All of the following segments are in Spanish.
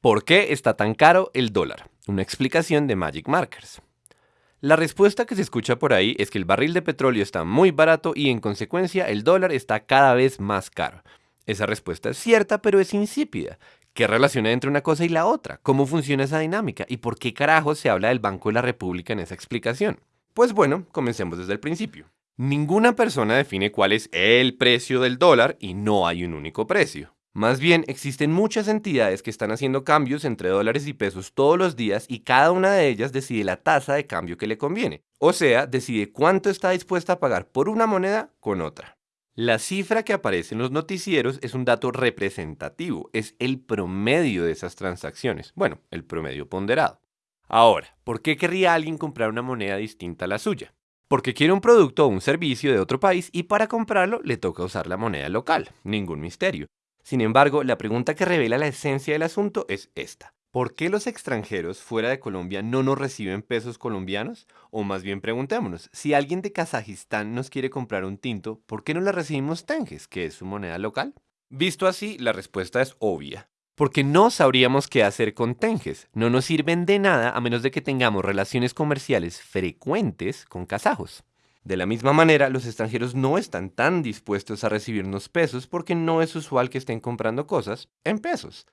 ¿Por qué está tan caro el dólar? Una explicación de Magic Markers. La respuesta que se escucha por ahí es que el barril de petróleo está muy barato y en consecuencia el dólar está cada vez más caro. Esa respuesta es cierta, pero es insípida. ¿Qué relación hay entre una cosa y la otra? ¿Cómo funciona esa dinámica? ¿Y por qué carajo se habla del Banco de la República en esa explicación? Pues bueno, comencemos desde el principio. Ninguna persona define cuál es el precio del dólar y no hay un único precio. Más bien, existen muchas entidades que están haciendo cambios entre dólares y pesos todos los días y cada una de ellas decide la tasa de cambio que le conviene. O sea, decide cuánto está dispuesta a pagar por una moneda con otra. La cifra que aparece en los noticieros es un dato representativo, es el promedio de esas transacciones. Bueno, el promedio ponderado. Ahora, ¿por qué querría alguien comprar una moneda distinta a la suya? Porque quiere un producto o un servicio de otro país y para comprarlo le toca usar la moneda local. Ningún misterio. Sin embargo, la pregunta que revela la esencia del asunto es esta. ¿Por qué los extranjeros fuera de Colombia no nos reciben pesos colombianos? O más bien preguntémonos, si alguien de Kazajistán nos quiere comprar un tinto, ¿por qué no le recibimos tenges, que es su moneda local? Visto así, la respuesta es obvia. Porque no sabríamos qué hacer con tenges. No nos sirven de nada a menos de que tengamos relaciones comerciales frecuentes con kazajos. De la misma manera, los extranjeros no están tan dispuestos a recibirnos pesos porque no es usual que estén comprando cosas en pesos.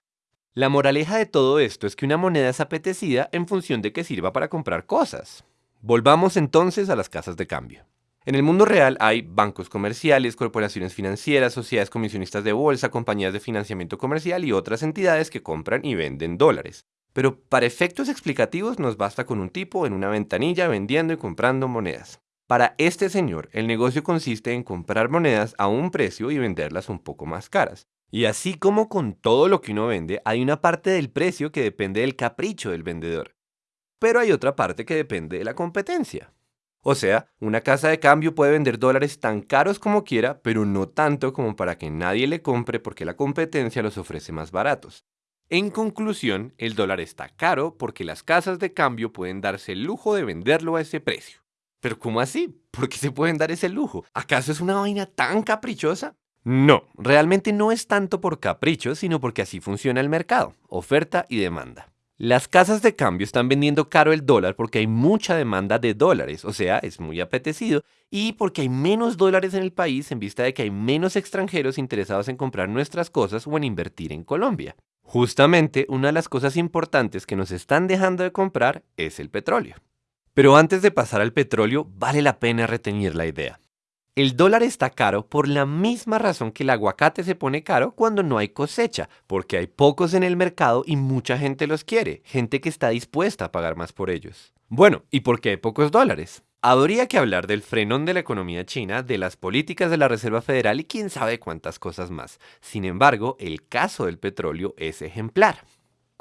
La moraleja de todo esto es que una moneda es apetecida en función de que sirva para comprar cosas. Volvamos entonces a las casas de cambio. En el mundo real hay bancos comerciales, corporaciones financieras, sociedades comisionistas de bolsa, compañías de financiamiento comercial y otras entidades que compran y venden dólares. Pero para efectos explicativos nos basta con un tipo en una ventanilla vendiendo y comprando monedas. Para este señor, el negocio consiste en comprar monedas a un precio y venderlas un poco más caras. Y así como con todo lo que uno vende, hay una parte del precio que depende del capricho del vendedor. Pero hay otra parte que depende de la competencia. O sea, una casa de cambio puede vender dólares tan caros como quiera, pero no tanto como para que nadie le compre porque la competencia los ofrece más baratos. En conclusión, el dólar está caro porque las casas de cambio pueden darse el lujo de venderlo a ese precio. Pero ¿cómo así? ¿Por qué se pueden dar ese lujo? ¿Acaso es una vaina tan caprichosa? No, realmente no es tanto por capricho, sino porque así funciona el mercado, oferta y demanda. Las casas de cambio están vendiendo caro el dólar porque hay mucha demanda de dólares, o sea, es muy apetecido, y porque hay menos dólares en el país en vista de que hay menos extranjeros interesados en comprar nuestras cosas o en invertir en Colombia. Justamente, una de las cosas importantes que nos están dejando de comprar es el petróleo. Pero antes de pasar al petróleo, vale la pena retener la idea. El dólar está caro por la misma razón que el aguacate se pone caro cuando no hay cosecha, porque hay pocos en el mercado y mucha gente los quiere, gente que está dispuesta a pagar más por ellos. Bueno, ¿y por qué hay pocos dólares? Habría que hablar del frenón de la economía china, de las políticas de la Reserva Federal y quién sabe cuántas cosas más. Sin embargo, el caso del petróleo es ejemplar.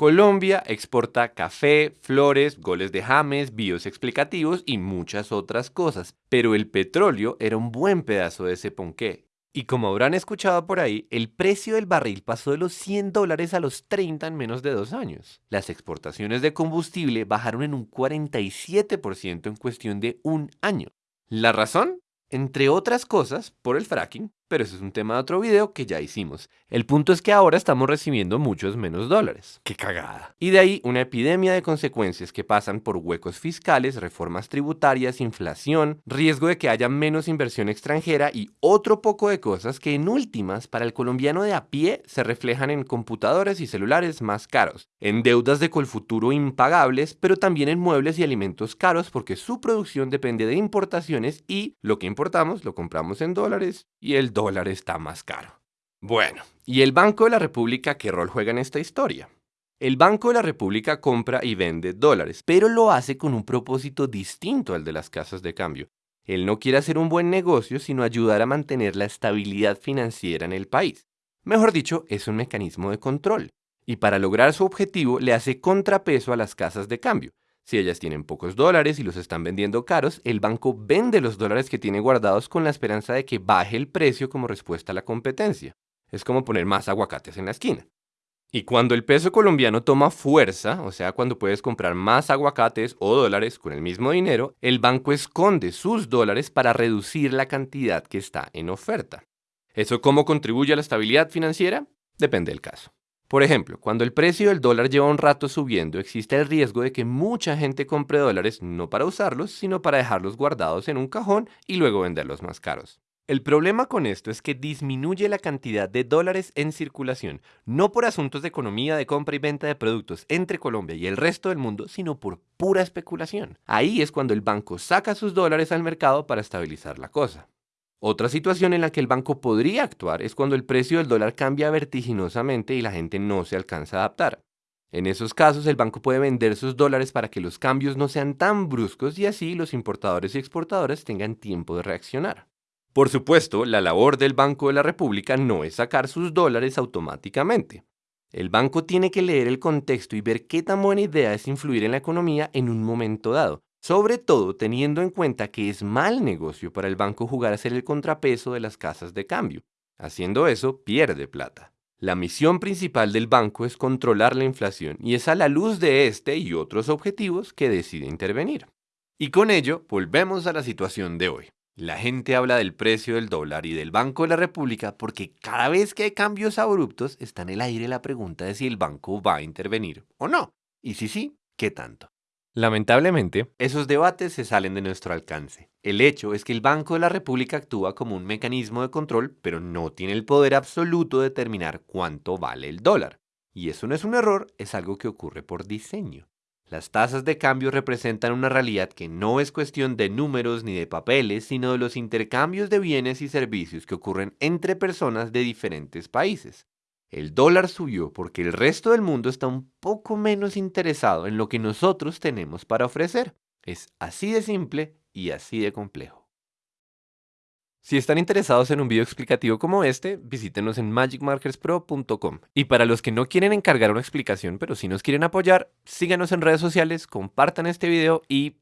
Colombia exporta café, flores, goles de James, bios explicativos y muchas otras cosas, pero el petróleo era un buen pedazo de ese ponqué. Y como habrán escuchado por ahí, el precio del barril pasó de los 100 dólares a los 30 en menos de dos años. Las exportaciones de combustible bajaron en un 47% en cuestión de un año. ¿La razón? Entre otras cosas, por el fracking, pero ese es un tema de otro video que ya hicimos. El punto es que ahora estamos recibiendo muchos menos dólares. ¡Qué cagada! Y de ahí una epidemia de consecuencias que pasan por huecos fiscales, reformas tributarias, inflación, riesgo de que haya menos inversión extranjera y otro poco de cosas que en últimas para el colombiano de a pie se reflejan en computadores y celulares más caros, en deudas de Colfuturo impagables, pero también en muebles y alimentos caros porque su producción depende de importaciones y lo que importamos lo compramos en dólares y el dólar está más caro. Bueno, ¿y el Banco de la República qué rol juega en esta historia? El Banco de la República compra y vende dólares, pero lo hace con un propósito distinto al de las casas de cambio. Él no quiere hacer un buen negocio, sino ayudar a mantener la estabilidad financiera en el país. Mejor dicho, es un mecanismo de control. Y para lograr su objetivo le hace contrapeso a las casas de cambio. Si ellas tienen pocos dólares y los están vendiendo caros, el banco vende los dólares que tiene guardados con la esperanza de que baje el precio como respuesta a la competencia. Es como poner más aguacates en la esquina. Y cuando el peso colombiano toma fuerza, o sea, cuando puedes comprar más aguacates o dólares con el mismo dinero, el banco esconde sus dólares para reducir la cantidad que está en oferta. ¿Eso cómo contribuye a la estabilidad financiera? Depende del caso. Por ejemplo, cuando el precio del dólar lleva un rato subiendo, existe el riesgo de que mucha gente compre dólares no para usarlos, sino para dejarlos guardados en un cajón y luego venderlos más caros. El problema con esto es que disminuye la cantidad de dólares en circulación, no por asuntos de economía de compra y venta de productos entre Colombia y el resto del mundo, sino por pura especulación. Ahí es cuando el banco saca sus dólares al mercado para estabilizar la cosa. Otra situación en la que el banco podría actuar es cuando el precio del dólar cambia vertiginosamente y la gente no se alcanza a adaptar. En esos casos, el banco puede vender sus dólares para que los cambios no sean tan bruscos y así los importadores y exportadores tengan tiempo de reaccionar. Por supuesto, la labor del Banco de la República no es sacar sus dólares automáticamente. El banco tiene que leer el contexto y ver qué tan buena idea es influir en la economía en un momento dado, sobre todo teniendo en cuenta que es mal negocio para el banco jugar a ser el contrapeso de las casas de cambio. Haciendo eso, pierde plata. La misión principal del banco es controlar la inflación y es a la luz de este y otros objetivos que decide intervenir. Y con ello, volvemos a la situación de hoy. La gente habla del precio del dólar y del Banco de la República porque cada vez que hay cambios abruptos está en el aire la pregunta de si el banco va a intervenir o no. Y si sí, ¿qué tanto? Lamentablemente, esos debates se salen de nuestro alcance. El hecho es que el Banco de la República actúa como un mecanismo de control, pero no tiene el poder absoluto de determinar cuánto vale el dólar. Y eso no es un error, es algo que ocurre por diseño. Las tasas de cambio representan una realidad que no es cuestión de números ni de papeles, sino de los intercambios de bienes y servicios que ocurren entre personas de diferentes países. El dólar subió porque el resto del mundo está un poco menos interesado en lo que nosotros tenemos para ofrecer. Es así de simple y así de complejo. Si están interesados en un video explicativo como este, visítenos en magicmarkerspro.com. Y para los que no quieren encargar una explicación, pero si nos quieren apoyar, síganos en redes sociales, compartan este video y